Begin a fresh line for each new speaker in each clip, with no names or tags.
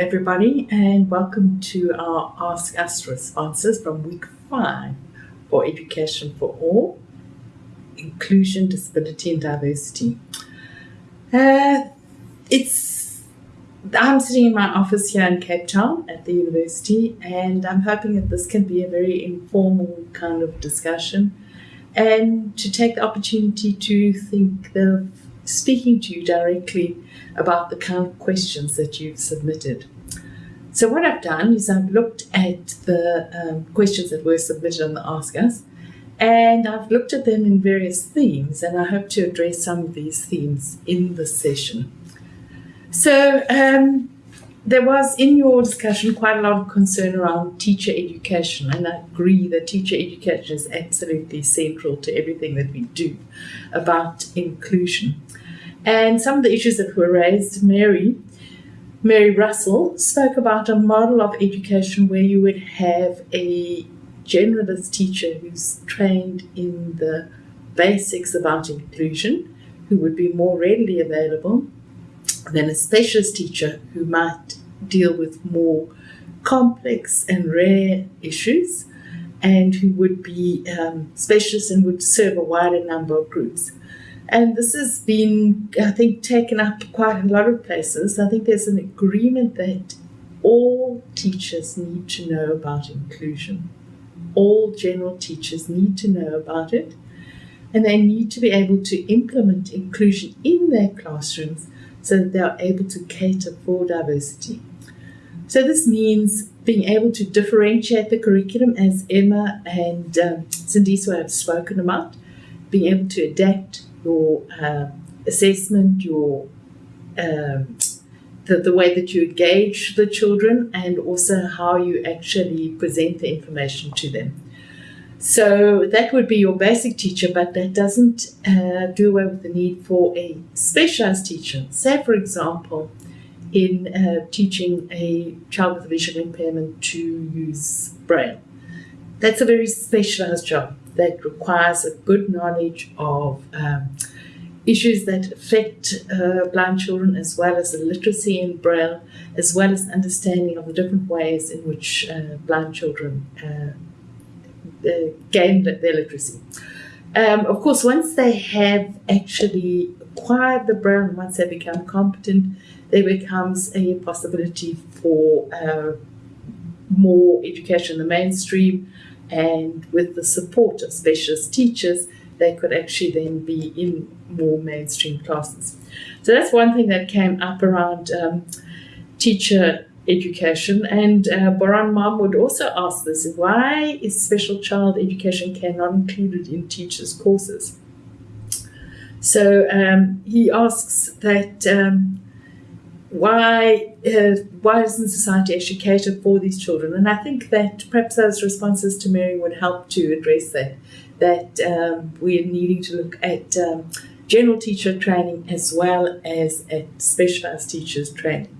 everybody, and welcome to our Ask Us responses from week five for Education for All Inclusion, Disability, and Diversity. Uh, it's I'm sitting in my office here in Cape Town at the university, and I'm hoping that this can be a very informal kind of discussion and to take the opportunity to think of speaking to you directly about the kind of questions that you've submitted. So what I've done is I've looked at the um, questions that were submitted on the Ask Us, and I've looked at them in various themes, and I hope to address some of these themes in this session. So um, there was in your discussion quite a lot of concern around teacher education, and I agree that teacher education is absolutely central to everything that we do about inclusion. And some of the issues that were raised, Mary, Mary Russell spoke about a model of education where you would have a generalist teacher who's trained in the basics about inclusion, who would be more readily available than a specialist teacher who might deal with more complex and rare issues and who would be um, specialist and would serve a wider number of groups. And this has been, I think, taken up quite a lot of places. I think there's an agreement that all teachers need to know about inclusion. All general teachers need to know about it. And they need to be able to implement inclusion in their classrooms so that they are able to cater for diversity. So this means being able to differentiate the curriculum as Emma and um, Sindiswa have spoken about, being able to adapt your uh, assessment, your um, the, the way that you engage the children, and also how you actually present the information to them. So that would be your basic teacher, but that doesn't uh, do away with the need for a specialized teacher. Say, for example, in uh, teaching a child with a visual impairment to use Braille. That's a very specialized job that requires a good knowledge of um, issues that affect uh, blind children, as well as the literacy in Braille, as well as understanding of the different ways in which uh, blind children uh, gain their literacy. Um, of course, once they have actually acquired the Braille, and once they become competent, there becomes a possibility for uh, more education in the mainstream and with the support of specialist teachers, they could actually then be in more mainstream classes. So that's one thing that came up around um, teacher education. And uh, Boran Mahmoud also asked this, why is special child education care not included in teachers' courses? So um, he asks that um, why uh, why doesn't society actually cater for these children? And I think that perhaps those responses to Mary would help to address that. That um, we're needing to look at um, general teacher training as well as at specialized teachers training.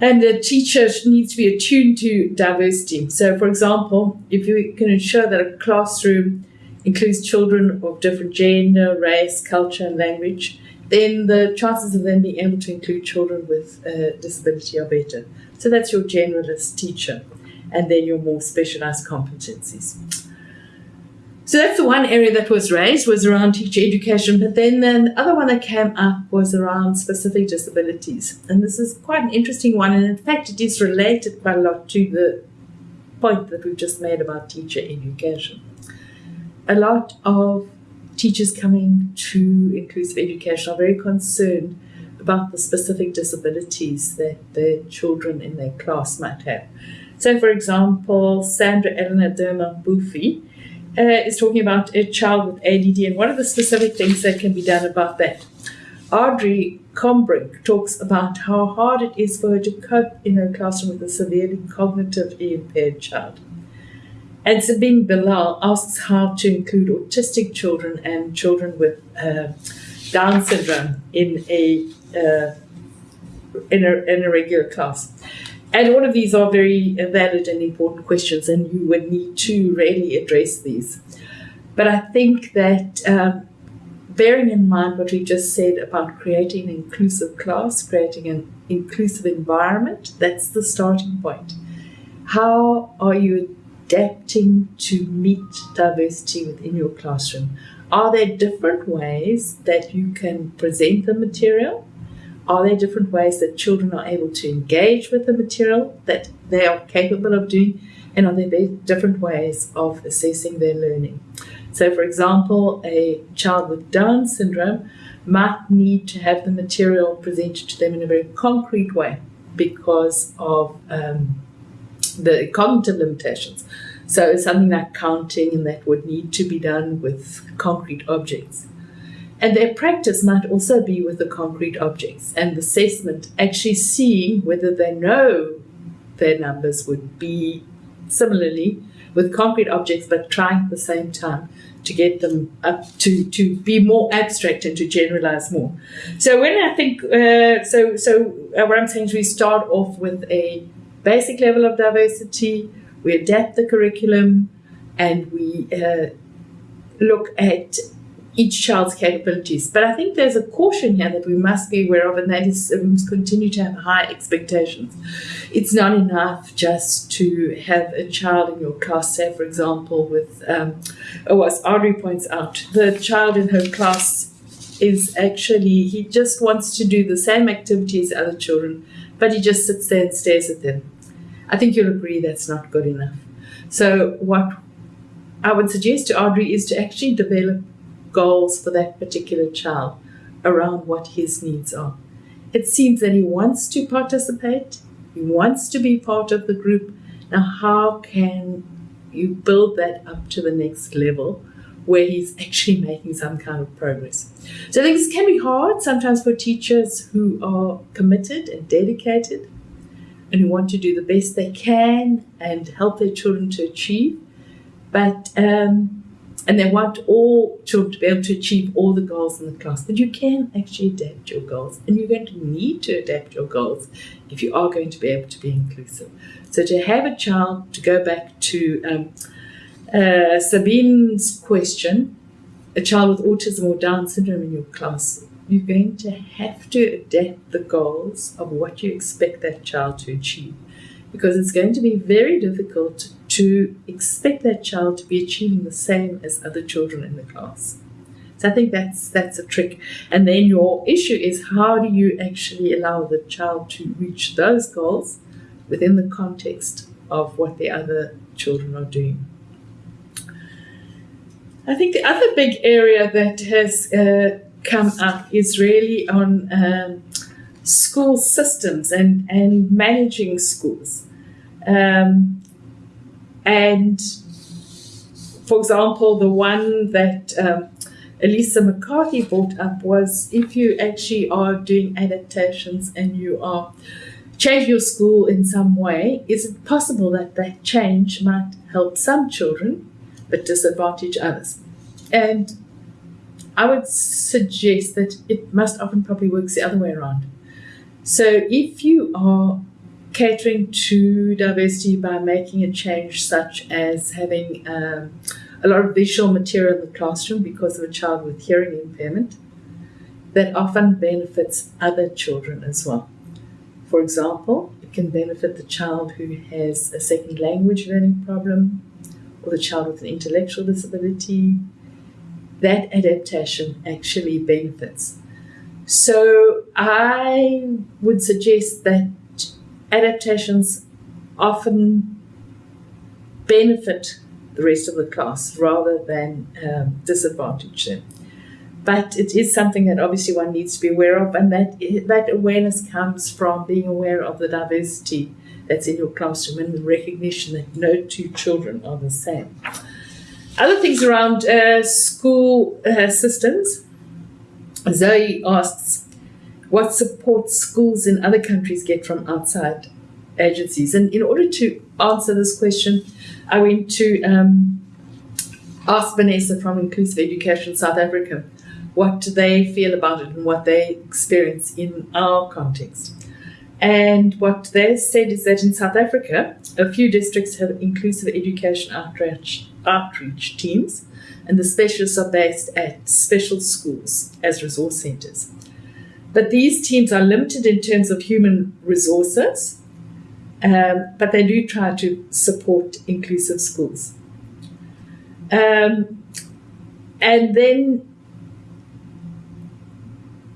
And the teacher needs to be attuned to diversity. So, for example, if you can ensure that a classroom includes children of different gender, race, culture, and language, then the chances of them being able to include children with a disability are better. So that's your generalist teacher, and then your more specialized competencies. So that's the one area that was raised was around teacher education. But then the other one that came up was around specific disabilities. And this is quite an interesting one. And in fact, it is related quite a lot to the point that we've just made about teacher education. A lot of teachers coming to inclusive education are very concerned about the specific disabilities that their children in their class might have. So, for example, Sandra Eleanor Derma Buffy uh, is talking about a child with ADD and what are the specific things that can be done about that. Audrey Combrink talks about how hard it is for her to cope in her classroom with a severely cognitively impaired child. And Sabine Bilal asks how to include autistic children and children with uh, Down syndrome in a, uh, in a in a regular class. And all of these are very valid and important questions, and you would need to really address these. But I think that um, bearing in mind what we just said about creating an inclusive class, creating an inclusive environment, that's the starting point. How are you adapting to meet diversity within your classroom? Are there different ways that you can present the material? Are there different ways that children are able to engage with the material that they are capable of doing? And are there different ways of assessing their learning? So, for example, a child with Down syndrome might need to have the material presented to them in a very concrete way because of um, the cognitive limitations. So, it's something like counting and that would need to be done with concrete objects. And their practice might also be with the concrete objects and assessment, actually seeing whether they know their numbers would be similarly with concrete objects, but trying at the same time to get them up to, to be more abstract and to generalize more. So when I think, uh, so, so uh, what I'm saying is we start off with a basic level of diversity, we adapt the curriculum, and we uh, look at each child's capabilities. But I think there's a caution here that we must be aware of, and that is must continue to have high expectations. It's not enough just to have a child in your class, say, for example, with, um, oh, as Audrey points out, the child in her class is actually, he just wants to do the same activity as other children, but he just sits there and stares at them. I think you'll agree that's not good enough. So, what I would suggest to Audrey is to actually develop goals for that particular child around what his needs are. It seems that he wants to participate, he wants to be part of the group. Now, how can you build that up to the next level where he's actually making some kind of progress? So, I think this can be hard sometimes for teachers who are committed and dedicated and who want to do the best they can and help their children to achieve. But um, and they want all children to be able to achieve all the goals in the class. But you can actually adapt your goals, and you're going to need to adapt your goals if you are going to be able to be inclusive. So to have a child, to go back to um, uh, Sabine's question, a child with autism or Down syndrome in your class, you're going to have to adapt the goals of what you expect that child to achieve because it's going to be very difficult to expect that child to be achieving the same as other children in the class. So I think that's that's a trick. And then your issue is how do you actually allow the child to reach those goals within the context of what the other children are doing. I think the other big area that has uh, come up is really on um, school systems and, and managing schools. Um, and for example, the one that um, Elisa McCarthy brought up was if you actually are doing adaptations and you are change your school in some way, is it possible that that change might help some children but disadvantage others? And I would suggest that it must often probably works the other way around. So if you are catering to diversity by making a change such as having um, a lot of visual material in the classroom because of a child with hearing impairment, that often benefits other children as well. For example, it can benefit the child who has a second language learning problem or the child with an intellectual disability. That adaptation actually benefits so I would suggest that adaptations often benefit the rest of the class rather than um, disadvantage them. But it is something that obviously one needs to be aware of, and that that awareness comes from being aware of the diversity that's in your classroom and the recognition that no two children are the same. Other things around uh, school uh, systems Zoe asks, what support schools in other countries get from outside agencies? And in order to answer this question, I went to um, ask Vanessa from Inclusive Education South Africa what they feel about it and what they experience in our context. And what they said is that in South Africa, a few districts have inclusive education outreach, outreach teams and the specialists are based at special schools as resource centres. But these teams are limited in terms of human resources, um, but they do try to support inclusive schools. Um, and then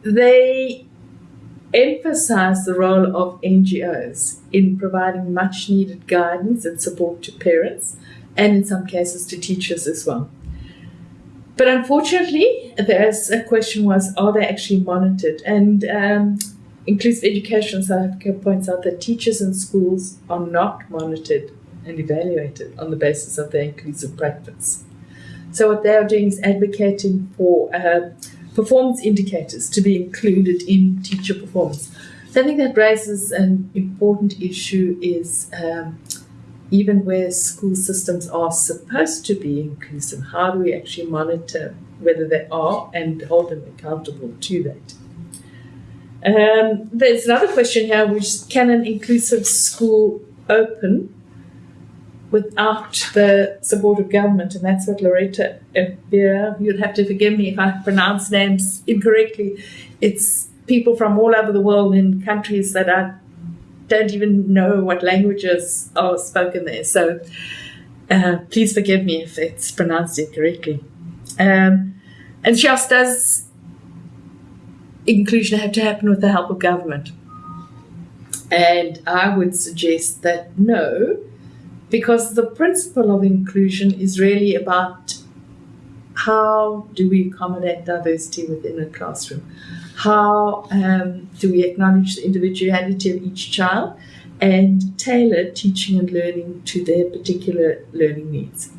they emphasize the role of NGOs in providing much needed guidance and support to parents and in some cases to teachers as well. But unfortunately, there's a question was, are they actually monitored? And um, Inclusive Education South Africa points out that teachers in schools are not monitored and evaluated on the basis of their inclusive practice. So what they are doing is advocating for uh, performance indicators to be included in teacher performance. So I think that raises an important issue is um, even where school systems are supposed to be inclusive, how do we actually monitor whether they are and hold them accountable to that? Um, there's another question here, which can an inclusive school open without the support of government? And that's what Loretta Beer, you'd have to forgive me if I pronounce names incorrectly. It's people from all over the world in countries that are don't even know what languages are spoken there. So uh, please forgive me if it's pronounced incorrectly. Um, and just does inclusion have to happen with the help of government? And I would suggest that no, because the principle of inclusion is really about how do we accommodate diversity within a classroom? How um, do we acknowledge the individuality of each child and tailor teaching and learning to their particular learning needs?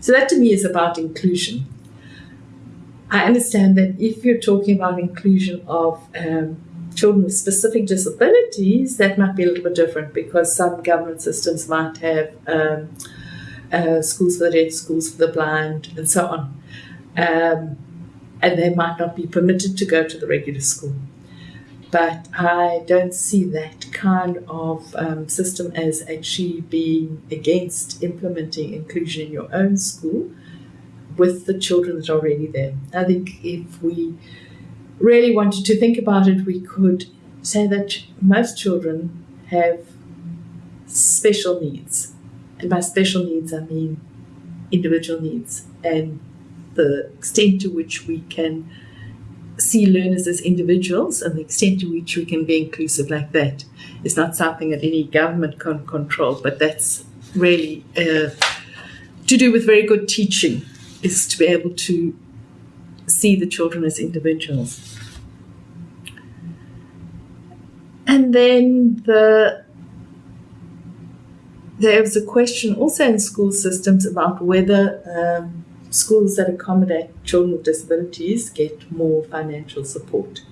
So, that to me is about inclusion. I understand that if you're talking about inclusion of um, children with specific disabilities, that might be a little bit different because some government systems might have um, uh, schools for the deaf, schools for the blind, and so on um, and they might not be permitted to go to the regular school. But I don't see that kind of um, system as actually being against implementing inclusion in your own school with the children that are already there. I think if we really wanted to think about it, we could say that most children have special needs. And by special needs, I mean individual needs. And the extent to which we can see learners as individuals and the extent to which we can be inclusive like that is not something that any government can control, but that's really uh, to do with very good teaching, is to be able to see the children as individuals. And then the there was a question also in school systems about whether um, schools that accommodate children with disabilities get more financial support.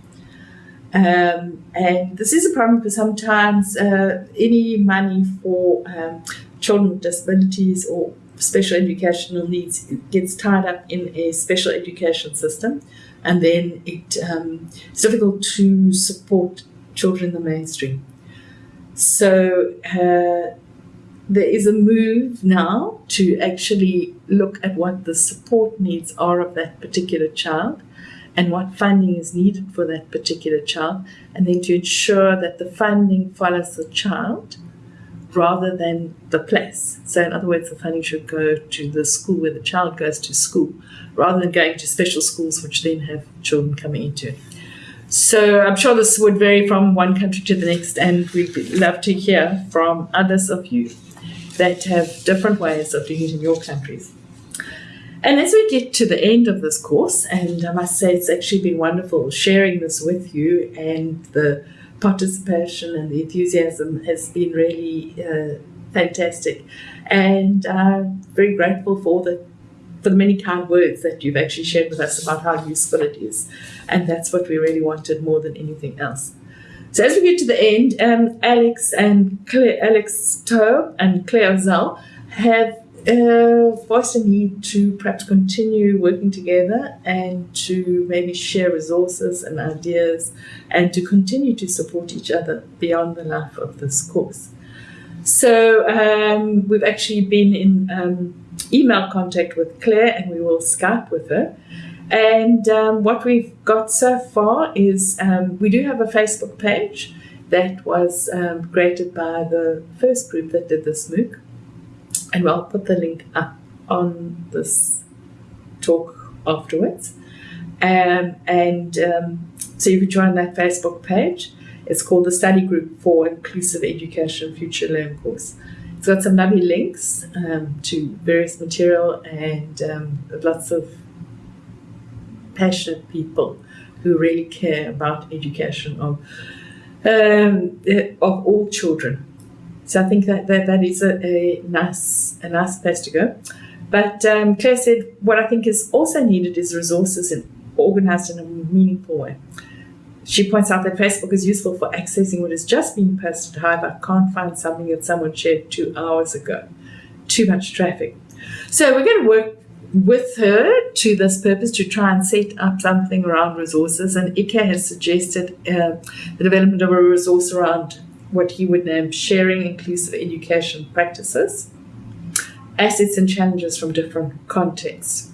Um, and this is a problem because sometimes uh, any money for um, children with disabilities or special educational needs gets tied up in a special education system, and then it, um, it's difficult to support children in the mainstream. So uh, there is a move now to actually look at what the support needs are of that particular child and what funding is needed for that particular child, and then to ensure that the funding follows the child rather than the place. So, in other words, the funding should go to the school where the child goes to school rather than going to special schools, which then have children coming into it. So, I'm sure this would vary from one country to the next, and we'd love to hear from others of you that have different ways of doing it in your countries. And as we get to the end of this course, and I must say it's actually been wonderful sharing this with you, and the participation and the enthusiasm has been really uh, fantastic. And I'm very grateful for the for the many kind words that you've actually shared with us about how useful it is. And that's what we really wanted more than anything else. So as we get to the end, um, Alex and Claire, Alex Toe and Claire Ozell have uh, voiced a need to perhaps continue working together and to maybe share resources and ideas and to continue to support each other beyond the life of this course. So um, we've actually been in um, email contact with Claire and we will Skype with her. And um, what we've got so far is um, we do have a Facebook page that was um, created by the first group that did this MOOC. And I'll put the link up on this talk afterwards. Um, and um, so you can join that Facebook page. It's called the Study Group for Inclusive Education Future Learn course. It's got some lovely links um, to various material and lots of passionate people who really care about education of um, of all children. So I think that that, that is a, a nice a nice place to go. But um, Claire said what I think is also needed is resources and organized in a meaningful way. She points out that Facebook is useful for accessing what has just been posted. However, I can't find something that someone shared two hours ago. Too much traffic. So we're going to work with her to this purpose to try and set up something around resources. And Ike has suggested uh, the development of a resource around what he would name sharing inclusive education practices, assets and challenges from different contexts.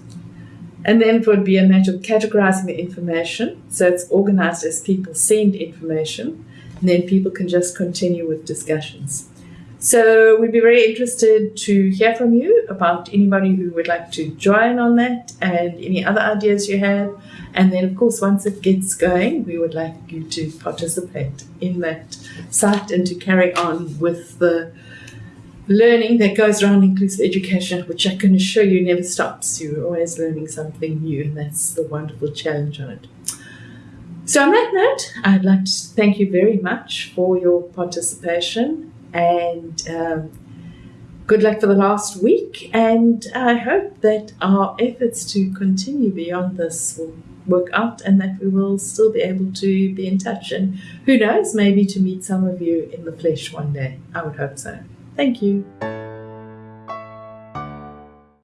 And then it would be a matter of categorizing the information. So it's organized as people send information, and then people can just continue with discussions. So we'd be very interested to hear from you about anybody who would like to join on that and any other ideas you have. And then, of course, once it gets going, we would like you to participate in that site and to carry on with the learning that goes around inclusive education, which I can assure you never stops. You're always learning something new, and that's the wonderful challenge on it. So, on that note, I'd like to thank you very much for your participation and um, good luck for the last week. And I hope that our efforts to continue beyond this will work out and that we will still be able to be in touch. And who knows, maybe to meet some of you in the flesh one day. I would hope so. Thank you.